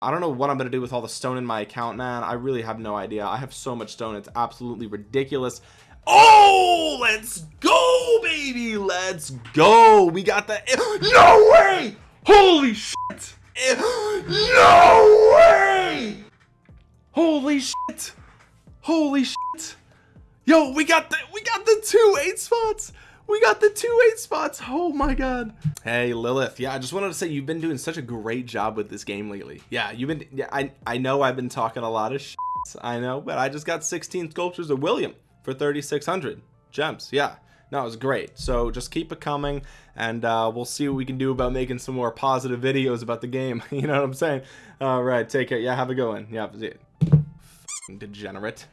I don't know what I'm gonna do with all the stone in my account man. I really have no idea. I have so much stone it's absolutely ridiculous. Oh let's go baby let's go. We got the no way! Holy shit! No way! Holy shit! Holy shit! Yo we got the we got the two eight spots we got the two eight spots. Oh my god. Hey lilith. Yeah i just wanted to say you've been doing such a great job with this game lately. Yeah you've been yeah i i know i've been talking a lot of shit, i know but i just got 16 sculptures of william for 3600 gems. Yeah. No it was great. So just keep it coming and uh, we'll see what we can do about making some more positive videos about the game. You know what i'm saying? All right take care. Yeah have a good one. Yeah degenerate